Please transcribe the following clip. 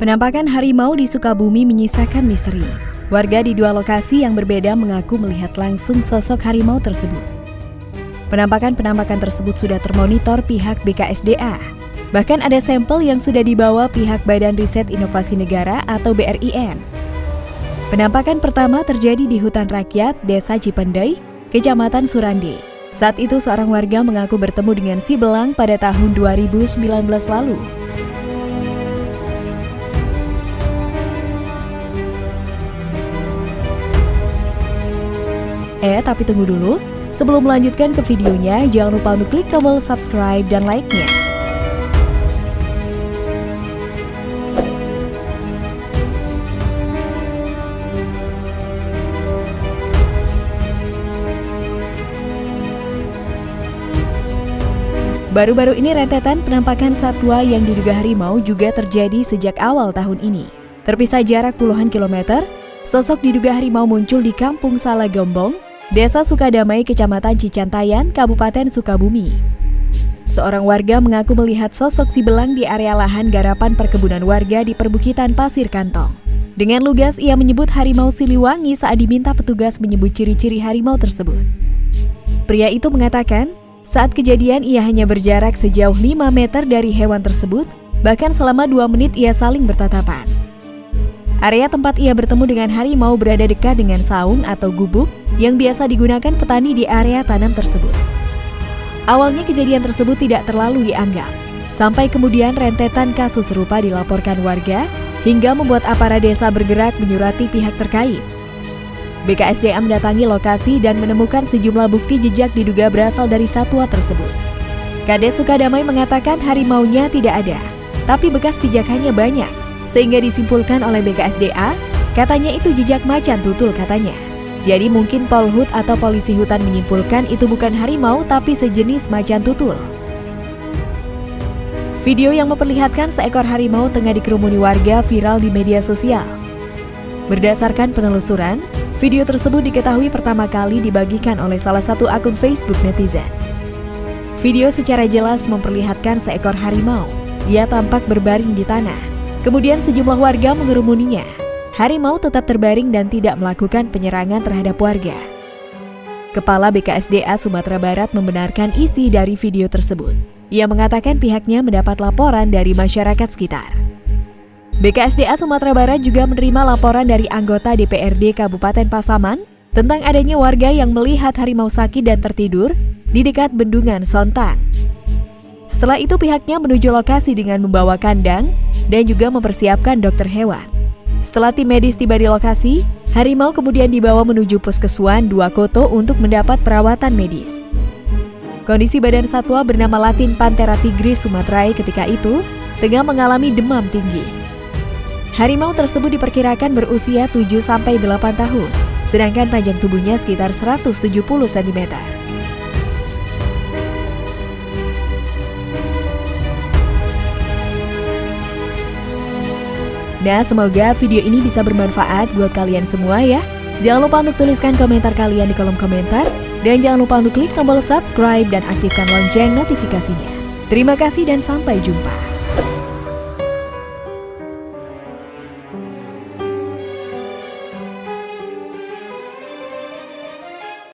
Penampakan harimau di Sukabumi menyisakan misteri. Warga di dua lokasi yang berbeda mengaku melihat langsung sosok harimau tersebut. Penampakan-penampakan tersebut sudah termonitor pihak BKSDA. Bahkan ada sampel yang sudah dibawa pihak Badan Riset Inovasi Negara atau BRIN. Penampakan pertama terjadi di hutan rakyat Desa Cipendei, Kecamatan Surande. Saat itu seorang warga mengaku bertemu dengan si belang pada tahun 2019 lalu. Eh, tapi tunggu dulu. Sebelum melanjutkan ke videonya, jangan lupa untuk klik tombol subscribe dan like-nya. Baru-baru ini rentetan penampakan satwa yang diduga harimau juga terjadi sejak awal tahun ini. Terpisah jarak puluhan kilometer, sosok diduga harimau muncul di Kampung Salagombong, Desa Sukadamai, Kecamatan Cicantayan, Kabupaten Sukabumi. Seorang warga mengaku melihat sosok si belang di area lahan garapan perkebunan warga di perbukitan Pasir Kantong. Dengan lugas, ia menyebut harimau Siliwangi saat diminta petugas menyebut ciri-ciri harimau tersebut. Pria itu mengatakan, saat kejadian ia hanya berjarak sejauh 5 meter dari hewan tersebut, bahkan selama 2 menit ia saling bertatapan. Area tempat ia bertemu dengan harimau berada dekat dengan saung atau gubuk yang biasa digunakan petani di area tanam tersebut. Awalnya kejadian tersebut tidak terlalu dianggap, sampai kemudian rentetan kasus serupa dilaporkan warga hingga membuat aparat desa bergerak menyurati pihak terkait. BKSDA mendatangi lokasi dan menemukan sejumlah bukti jejak diduga berasal dari satwa tersebut. Kades Sukadamai mengatakan harimaunya tidak ada, tapi bekas pijakannya banyak sehingga disimpulkan oleh BKSDA, katanya itu jejak macan tutul katanya. Jadi mungkin Polhut atau polisi hutan menyimpulkan itu bukan harimau tapi sejenis macan tutul. Video yang memperlihatkan seekor harimau tengah dikerumuni warga viral di media sosial. Berdasarkan penelusuran, video tersebut diketahui pertama kali dibagikan oleh salah satu akun Facebook netizen. Video secara jelas memperlihatkan seekor harimau. Ia tampak berbaring di tanah. Kemudian sejumlah warga mengerumuninya. Harimau tetap terbaring dan tidak melakukan penyerangan terhadap warga. Kepala BKSDA Sumatera Barat membenarkan isi dari video tersebut. Ia mengatakan pihaknya mendapat laporan dari masyarakat sekitar. BKSDA Sumatera Barat juga menerima laporan dari anggota DPRD Kabupaten Pasaman tentang adanya warga yang melihat harimau sakit dan tertidur di dekat bendungan Sontang. Setelah itu pihaknya menuju lokasi dengan membawa kandang dan juga mempersiapkan dokter hewan. Setelah tim medis tiba di lokasi, harimau kemudian dibawa menuju puskesuan Dua Koto untuk mendapat perawatan medis. Kondisi badan satwa bernama latin Panthera tigris sumatrae ketika itu tengah mengalami demam tinggi. Harimau tersebut diperkirakan berusia 7-8 tahun, sedangkan panjang tubuhnya sekitar 170 cm. Nah, semoga video ini bisa bermanfaat buat kalian semua ya. Jangan lupa untuk tuliskan komentar kalian di kolom komentar. Dan jangan lupa untuk klik tombol subscribe dan aktifkan lonceng notifikasinya. Terima kasih dan sampai jumpa.